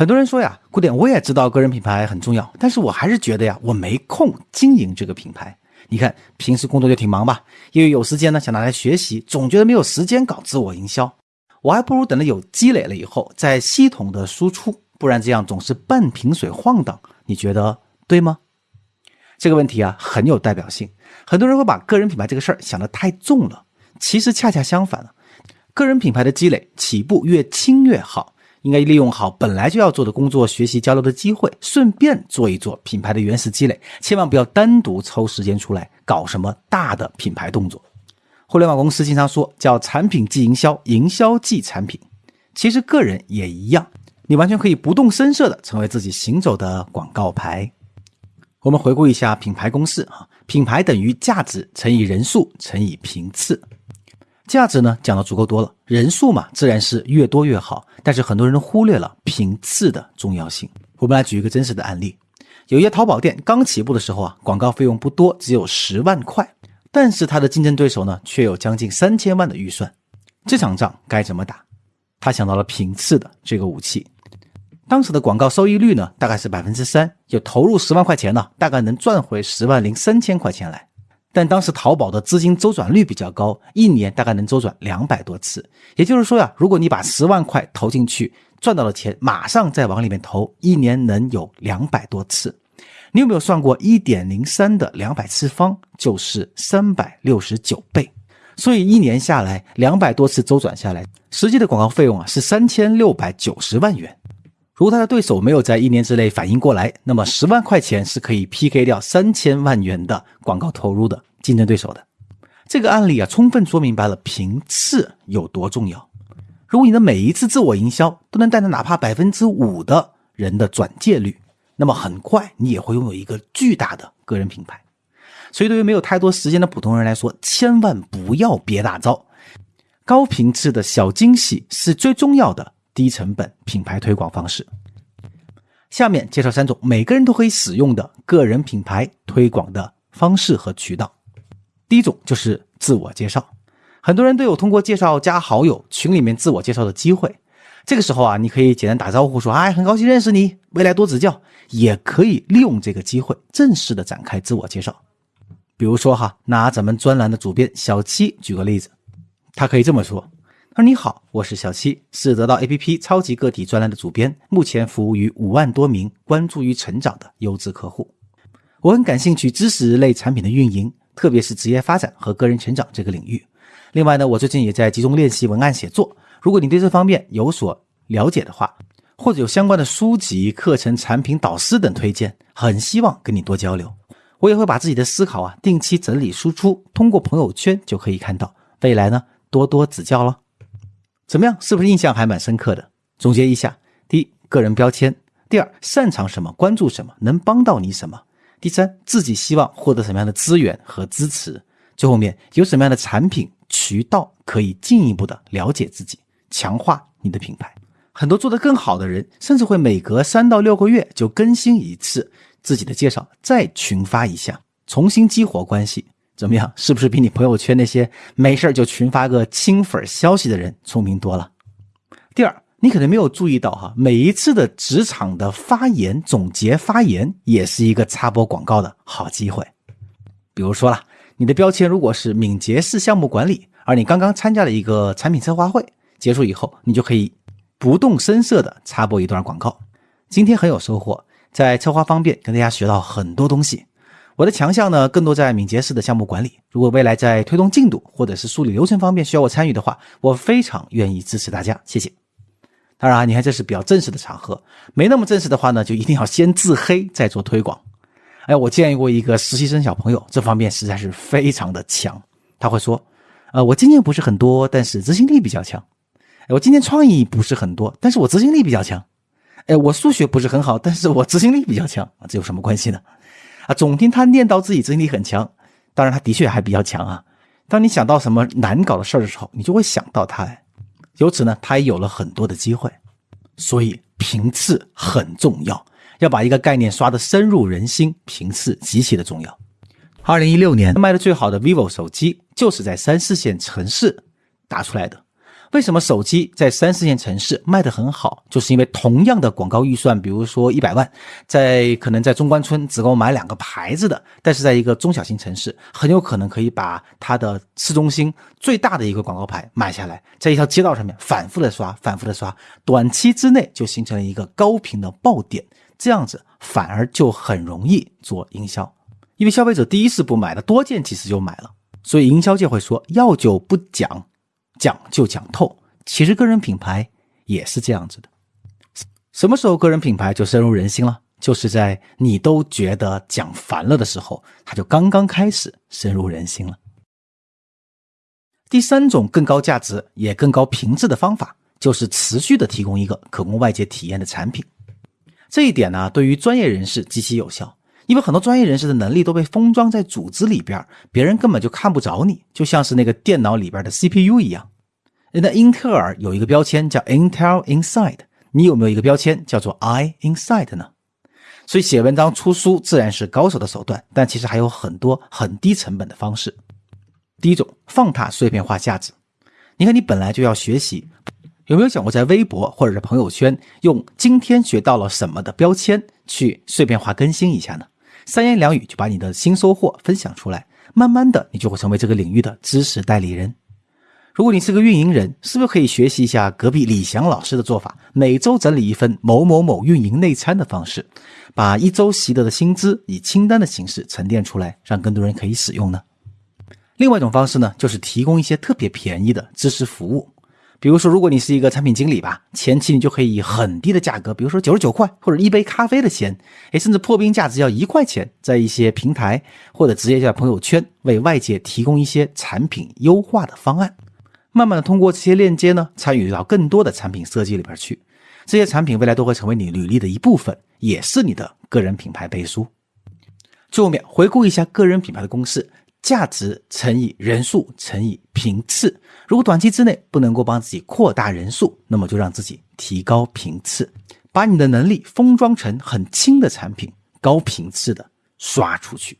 很多人说呀，古典，我也知道个人品牌很重要，但是我还是觉得呀，我没空经营这个品牌。你看，平时工作就挺忙吧，因为有时间呢，想拿来学习，总觉得没有时间搞自我营销。我还不如等到有积累了以后再系统的输出，不然这样总是半瓶水晃荡，你觉得对吗？这个问题啊，很有代表性。很多人会把个人品牌这个事儿想得太重了，其实恰恰相反了，个人品牌的积累起步越轻越好。应该利用好本来就要做的工作、学习、交流的机会，顺便做一做品牌的原始积累。千万不要单独抽时间出来搞什么大的品牌动作。互联网公司经常说叫“产品即营销，营销即产品”，其实个人也一样，你完全可以不动声色的成为自己行走的广告牌。我们回顾一下品牌公式啊，品牌等于价值乘以人数乘以频次。价值呢讲的足够多了，人数嘛自然是越多越好，但是很多人忽略了频次的重要性。我们来举一个真实的案例，有一家淘宝店刚起步的时候啊，广告费用不多，只有十万块，但是他的竞争对手呢却有将近三千万的预算，这场仗该怎么打？他想到了频次的这个武器。当时的广告收益率呢大概是百分之三，就投入十万块钱呢，大概能赚回十万零三千块钱来。但当时淘宝的资金周转率比较高，一年大概能周转两百多次。也就是说呀，如果你把十万块投进去，赚到了钱，马上再往里面投，一年能有两百多次。你有没有算过一点零三的两百次方就是三百六十九倍？所以一年下来，两百多次周转下来，实际的广告费用啊是三千六百九十万元。如果他的对手没有在一年之内反应过来，那么十万块钱是可以 PK 掉三千万元的广告投入的竞争对手的。这个案例啊，充分说明白了频次有多重要。如果你的每一次自我营销都能带来哪怕百分之五的人的转介率，那么很快你也会拥有一个巨大的个人品牌。所以，对于没有太多时间的普通人来说，千万不要憋大招，高频次的小惊喜是最重要的。低成本品牌推广方式。下面介绍三种每个人都可以使用的个人品牌推广的方式和渠道。第一种就是自我介绍，很多人都有通过介绍加好友、群里面自我介绍的机会。这个时候啊，你可以简单打招呼说：“哎，很高兴认识你，未来多指教。”也可以利用这个机会正式的展开自我介绍。比如说哈，拿咱们专栏的主编小七举个例子，他可以这么说。他说：“你好，我是小七，是得到 APP 超级个体专栏的主编，目前服务于五万多名关注于成长的优质客户。我很感兴趣知识类产品的运营，特别是职业发展和个人成长这个领域。另外呢，我最近也在集中练习文案写作。如果你对这方面有所了解的话，或者有相关的书籍、课程、产品导师等推荐，很希望跟你多交流。我也会把自己的思考啊定期整理输出，通过朋友圈就可以看到。未来呢，多多指教喽。”怎么样？是不是印象还蛮深刻的？总结一下：第一，个人标签；第二，擅长什么，关注什么，能帮到你什么；第三，自己希望获得什么样的资源和支持；最后面有什么样的产品渠道可以进一步的了解自己，强化你的品牌。很多做得更好的人，甚至会每隔三到六个月就更新一次自己的介绍，再群发一下，重新激活关系。怎么样？是不是比你朋友圈那些没事就群发个亲粉消息的人聪明多了？第二，你可能没有注意到哈，每一次的职场的发言总结发言也是一个插播广告的好机会。比如说了，你的标签如果是敏捷式项目管理，而你刚刚参加了一个产品策划会，结束以后，你就可以不动声色的插播一段广告。今天很有收获，在策划方面跟大家学到很多东西。我的强项呢，更多在敏捷式的项目管理。如果未来在推动进度或者是梳理流程方面需要我参与的话，我非常愿意支持大家。谢谢。当然啊，你看这是比较正式的场合，没那么正式的话呢，就一定要先自黑再做推广。哎，我见过一个实习生小朋友，这方面实在是非常的强。他会说：“呃，我经验不是很多，但是执行力比较强。哎我今天创意不是很多，但是我执行力比较强。哎，我数学不是很好，但是我执行力比较强，这有什么关系呢？”啊，总听他念叨自己执行力很强，当然他的确还比较强啊。当你想到什么难搞的事儿的时候，你就会想到他。由此呢，他也有了很多的机会。所以频次很重要，要把一个概念刷得深入人心，频次极其的重要。二零一六年卖的最好的 vivo 手机就是在三四线城市打出来的。为什么手机在三四线城市卖得很好？就是因为同样的广告预算，比如说一百万，在可能在中关村只够买两个牌子的，但是在一个中小型城市，很有可能可以把它的市中心最大的一个广告牌买下来，在一条街道上面反复的刷，反复的刷，短期之内就形成了一个高频的爆点，这样子反而就很容易做营销，因为消费者第一次不买的，多见几次就买了，所以营销界会说要就不讲。讲就讲透，其实个人品牌也是这样子的。什么时候个人品牌就深入人心了？就是在你都觉得讲烦了的时候，它就刚刚开始深入人心了。第三种更高价值也更高品质的方法，就是持续的提供一个可供外界体验的产品。这一点呢，对于专业人士极其有效。因为很多专业人士的能力都被封装在组织里边，别人根本就看不着你，就像是那个电脑里边的 CPU 一样。那英特尔有一个标签叫 Intel Inside，你有没有一个标签叫做 I Inside 呢？所以写文章出书自然是高手的手段，但其实还有很多很低成本的方式。第一种，放大碎片化价值。你看，你本来就要学习，有没有想过在微博或者是朋友圈用今天学到了什么的标签去碎片化更新一下呢？三言两语就把你的新收获分享出来，慢慢的你就会成为这个领域的知识代理人。如果你是个运营人，是不是可以学习一下隔壁李翔老师的做法？每周整理一份某某某运营内参的方式，把一周习得的薪资以清单的形式沉淀出来，让更多人可以使用呢？另外一种方式呢，就是提供一些特别便宜的知识服务。比如说，如果你是一个产品经理吧，前期你就可以以很低的价格，比如说九十九块或者一杯咖啡的钱，哎，甚至破冰价只要一块钱，在一些平台或者直接在朋友圈为外界提供一些产品优化的方案，慢慢的通过这些链接呢，参与到更多的产品设计里边去，这些产品未来都会成为你履历的一部分，也是你的个人品牌背书。最后面回顾一下个人品牌的公式。价值乘以人数乘以频次。如果短期之内不能够帮自己扩大人数，那么就让自己提高频次，把你的能力封装成很轻的产品，高频次的刷出去。